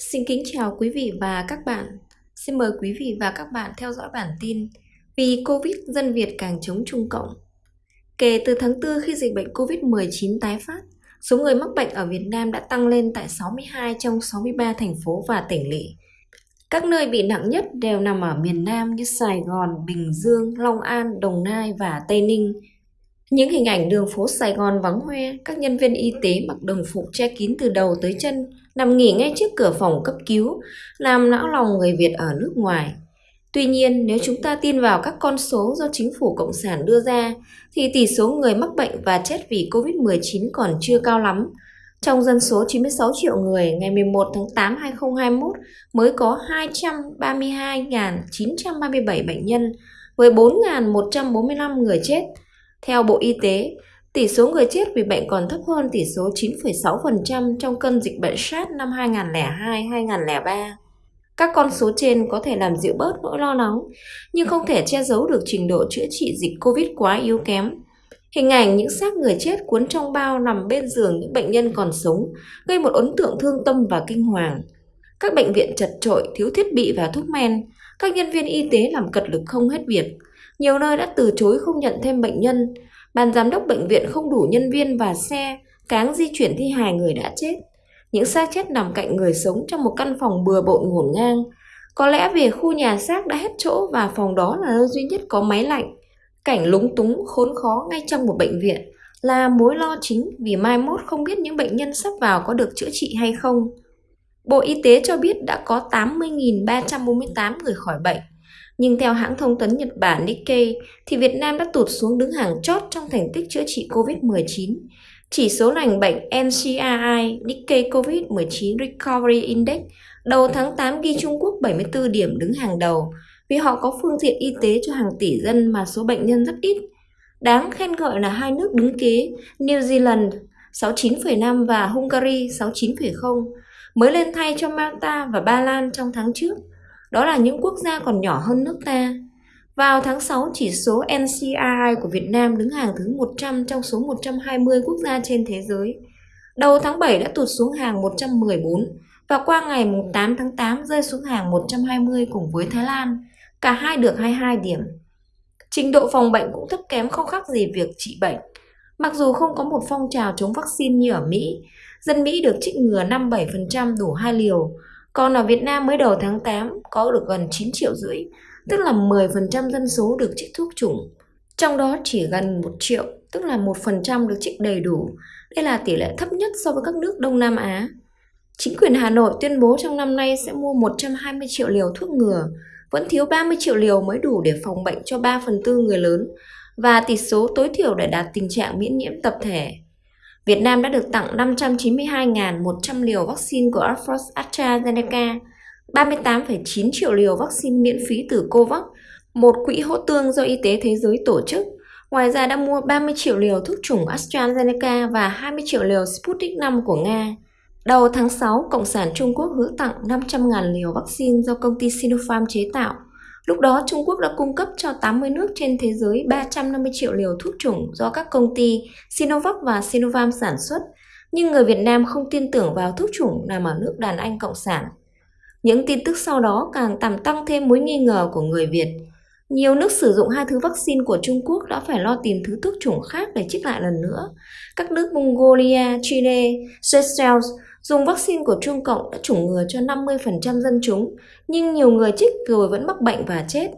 Xin kính chào quý vị và các bạn. Xin mời quý vị và các bạn theo dõi bản tin Vì Covid dân Việt càng chống Trung Cộng. Kể từ tháng 4 khi dịch bệnh Covid-19 tái phát, số người mắc bệnh ở Việt Nam đã tăng lên tại 62 trong 63 thành phố và tỉnh lỵ. Các nơi bị nặng nhất đều nằm ở miền Nam như Sài Gòn, Bình Dương, Long An, Đồng Nai và Tây Ninh. Những hình ảnh đường phố Sài Gòn vắng hoe, các nhân viên y tế mặc đồng phục che kín từ đầu tới chân, nằm nghỉ ngay trước cửa phòng cấp cứu, làm não lòng người Việt ở nước ngoài. Tuy nhiên, nếu chúng ta tin vào các con số do chính phủ Cộng sản đưa ra, thì tỷ số người mắc bệnh và chết vì COVID-19 còn chưa cao lắm. Trong dân số 96 triệu người ngày 11 tháng 8 2021 mới có 232.937 bệnh nhân với 4.145 người chết. Theo Bộ Y tế, tỷ số người chết vì bệnh còn thấp hơn tỷ số 9,6% trong cơn dịch bệnh SARS năm 2002-2003. Các con số trên có thể làm dịu bớt nỗi lo lắng, nhưng không thể che giấu được trình độ chữa trị dịch COVID quá yếu kém. Hình ảnh những xác người chết cuốn trong bao nằm bên giường những bệnh nhân còn sống gây một ấn tượng thương tâm và kinh hoàng. Các bệnh viện chật trội, thiếu thiết bị và thuốc men, các nhân viên y tế làm cật lực không hết việc. Nhiều nơi đã từ chối không nhận thêm bệnh nhân, ban giám đốc bệnh viện không đủ nhân viên và xe, cáng di chuyển thi hài người đã chết. Những xác chết nằm cạnh người sống trong một căn phòng bừa bộn ngổn ngang. Có lẽ vì khu nhà xác đã hết chỗ và phòng đó là nơi duy nhất có máy lạnh. Cảnh lúng túng, khốn khó ngay trong một bệnh viện là mối lo chính vì mai mốt không biết những bệnh nhân sắp vào có được chữa trị hay không. Bộ Y tế cho biết đã có 80.348 người khỏi bệnh. Nhưng theo hãng thông tấn Nhật Bản Nikkei thì Việt Nam đã tụt xuống đứng hàng chót trong thành tích chữa trị COVID-19. Chỉ số lành bệnh NCRI Nikkei COVID-19 Recovery Index đầu tháng 8 ghi Trung Quốc 74 điểm đứng hàng đầu vì họ có phương tiện y tế cho hàng tỷ dân mà số bệnh nhân rất ít. Đáng khen ngợi là hai nước đứng kế New Zealand 69,5 và Hungary 69,0 mới lên thay cho Malta và Ba Lan trong tháng trước. Đó là những quốc gia còn nhỏ hơn nước ta. Vào tháng 6, chỉ số NCRI của Việt Nam đứng hàng thứ 100 trong số 120 quốc gia trên thế giới. Đầu tháng 7 đã tụt xuống hàng 114 và qua ngày 8 tháng 8 rơi xuống hàng 120 cùng với Thái Lan. Cả hai được 22 điểm. Trình độ phòng bệnh cũng thấp kém không khác gì việc trị bệnh. Mặc dù không có một phong trào chống vaccine như ở Mỹ, dân Mỹ được trích ngừa 57% đủ hai liều, còn ở Việt Nam mới đầu tháng 8 có được gần 9 triệu rưỡi, tức là 10% dân số được trích thuốc chủng. Trong đó chỉ gần 1 triệu, tức là 1% được trích đầy đủ. Đây là tỷ lệ thấp nhất so với các nước Đông Nam Á. Chính quyền Hà Nội tuyên bố trong năm nay sẽ mua 120 triệu liều thuốc ngừa, vẫn thiếu 30 triệu liều mới đủ để phòng bệnh cho 3 phần tư người lớn và tỷ số tối thiểu để đạt tình trạng miễn nhiễm tập thể. Việt Nam đã được tặng 592.100 liều vaccine của AstraZeneca, 38,9 triệu liều vaccine miễn phí từ COVAX, một quỹ hỗ tương do Y tế Thế giới tổ chức. Ngoài ra đã mua 30 triệu liều thuốc chủng AstraZeneca và 20 triệu liều Sputnik V của Nga. Đầu tháng 6, Cộng sản Trung Quốc hứa tặng 500.000 liều vaccine do công ty Sinopharm chế tạo. Lúc đó, Trung Quốc đã cung cấp cho 80 nước trên thế giới 350 triệu liều thuốc chủng do các công ty Sinovac và Sinovac sản xuất, nhưng người Việt Nam không tin tưởng vào thuốc chủng nằm ở nước đàn Anh Cộng sản. Những tin tức sau đó càng làm tăng thêm mối nghi ngờ của người Việt. Nhiều nước sử dụng hai thứ vaccine của Trung Quốc đã phải lo tìm thứ thuốc chủng khác để trích lại lần nữa. Các nước Mongolia, Chile, Seychelles dùng vaccine của Trung Cộng đã chủng ngừa cho 50% dân chúng, nhưng nhiều người chích rồi vẫn mắc bệnh và chết.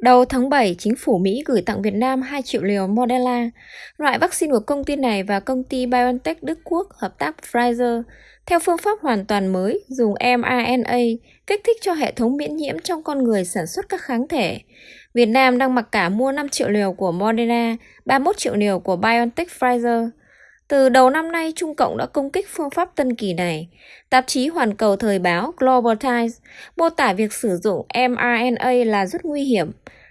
Đầu tháng 7, chính phủ Mỹ gửi tặng Việt Nam 2 triệu liều Moderna. Loại vaccine của công ty này và công ty BioNTech Đức Quốc hợp tác Pfizer theo phương pháp hoàn toàn mới dùng mRNA kích thích cho hệ thống miễn nhiễm trong con người sản xuất các kháng thể. Việt Nam đang mặc cả mua 5 triệu liều của Moderna, 31 triệu liều của BioNTech Pfizer. Từ đầu năm nay, Trung Cộng đã công kích phương pháp tân kỳ này. Tạp chí Hoàn cầu thời báo Global Times mô tả việc sử dụng mRNA là rất nguy hiểm.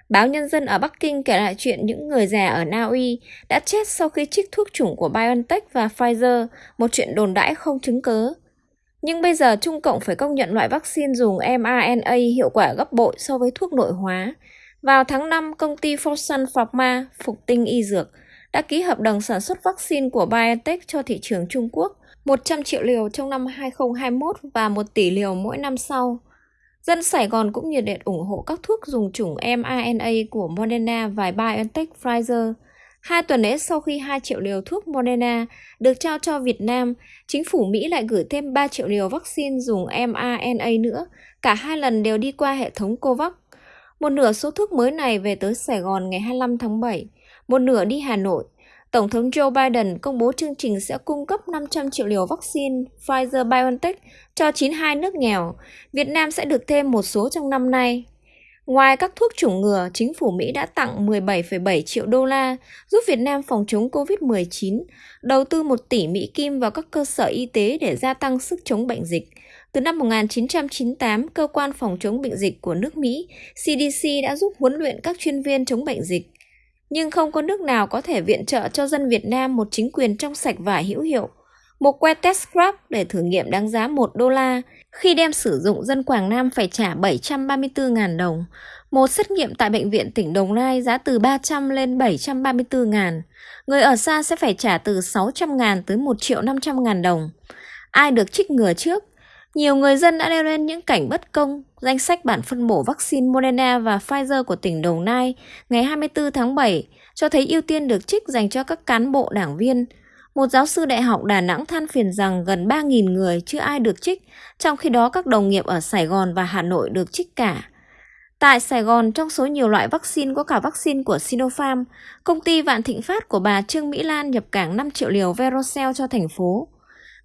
Báo Nhân dân ở Bắc Kinh kể lại chuyện những người già ở Na Uy đã chết sau khi trích thuốc chủng của BioNTech và Pfizer, một chuyện đồn đãi không chứng cớ. Nhưng bây giờ Trung Cộng phải công nhận loại vaccine dùng mRNA hiệu quả gấp bội so với thuốc nội hóa. Vào tháng 5, công ty Fosun Pharma, Phục Tinh Y Dược, đã ký hợp đồng sản xuất vaccine của BioNTech cho thị trường Trung Quốc 100 triệu liều trong năm 2021 và 1 tỷ liều mỗi năm sau. Dân Sài Gòn cũng nhiệt liệt ủng hộ các thuốc dùng chủng mRNA của Moderna và BioNTech Pfizer. Hai tuần lễ sau khi 2 triệu liều thuốc Moderna được trao cho Việt Nam, chính phủ Mỹ lại gửi thêm 3 triệu liều vaccine dùng mRNA nữa. Cả hai lần đều đi qua hệ thống COVAX. Một nửa số thuốc mới này về tới Sài Gòn ngày 25 tháng 7, một nửa đi Hà Nội. Tổng thống Joe Biden công bố chương trình sẽ cung cấp 500 triệu liều vaccine Pfizer-BioNTech cho 92 nước nghèo. Việt Nam sẽ được thêm một số trong năm nay. Ngoài các thuốc chủng ngừa, chính phủ Mỹ đã tặng 17,7 triệu đô la giúp Việt Nam phòng chống COVID-19, đầu tư 1 tỷ Mỹ Kim vào các cơ sở y tế để gia tăng sức chống bệnh dịch. Từ năm 1998, cơ quan phòng chống bệnh dịch của nước Mỹ, CDC đã giúp huấn luyện các chuyên viên chống bệnh dịch. Nhưng không có nước nào có thể viện trợ cho dân Việt Nam một chính quyền trong sạch và hữu hiệu. Một que test scrap để thử nghiệm đáng giá 1 đô la, khi đem sử dụng dân Quảng Nam phải trả 734.000 đồng. Một xét nghiệm tại bệnh viện tỉnh Đồng Nai giá từ 300 lên 734.000. Người ở xa sẽ phải trả từ 600.000 tới 1 triệu 500.000 đồng. Ai được trích ngừa trước? Nhiều người dân đã nêu lên những cảnh bất công. Danh sách bản phân bổ vaccine Moderna và Pfizer của tỉnh Đồng Nai ngày 24 tháng 7 cho thấy ưu tiên được trích dành cho các cán bộ đảng viên. Một giáo sư đại học Đà Nẵng than phiền rằng gần 3.000 người chưa ai được trích, trong khi đó các đồng nghiệp ở Sài Gòn và Hà Nội được trích cả. Tại Sài Gòn, trong số nhiều loại vaccine có cả vaccine của Sinopharm, công ty Vạn Thịnh Phát của bà Trương Mỹ Lan nhập cảng 5 triệu liều Verocell cho thành phố.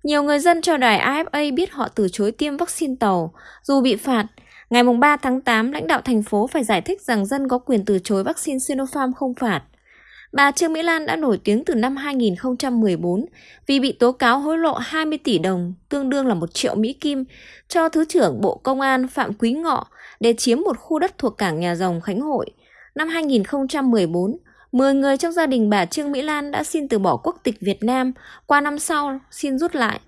Nhiều người dân cho đài AFA biết họ từ chối tiêm vaccine tàu, dù bị phạt. Ngày 3 tháng 8, lãnh đạo thành phố phải giải thích rằng dân có quyền từ chối vaccine Sinopharm không phạt. Bà Trương Mỹ Lan đã nổi tiếng từ năm 2014 vì bị tố cáo hối lộ 20 tỷ đồng, tương đương là 1 triệu Mỹ Kim, cho Thứ trưởng Bộ Công an Phạm Quý Ngọ để chiếm một khu đất thuộc cảng Nhà Rồng Khánh Hội. Năm 2014, 10 người trong gia đình bà Trương Mỹ Lan đã xin từ bỏ quốc tịch Việt Nam, qua năm sau xin rút lại.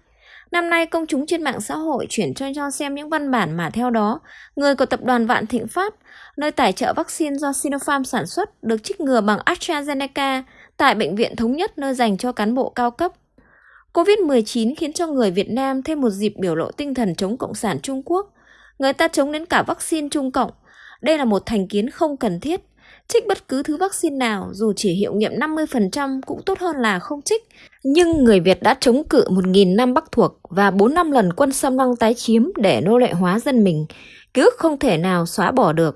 Năm nay, công chúng trên mạng xã hội chuyển cho cho xem những văn bản mà theo đó, người của tập đoàn Vạn Thịnh Phát, nơi tài trợ vaccine do Sinopharm sản xuất, được trích ngừa bằng AstraZeneca tại Bệnh viện Thống nhất nơi dành cho cán bộ cao cấp. COVID-19 khiến cho người Việt Nam thêm một dịp biểu lộ tinh thần chống Cộng sản Trung Quốc. Người ta chống đến cả vaccine Trung Cộng. Đây là một thành kiến không cần thiết. Trích bất cứ thứ vaccine nào, dù chỉ hiệu nghiệm 50% cũng tốt hơn là không trích. Nhưng người Việt đã chống cự 1.000 năm Bắc thuộc và 4 năm lần quân xâm lăng tái chiếm để nô lệ hóa dân mình. Ký ức không thể nào xóa bỏ được.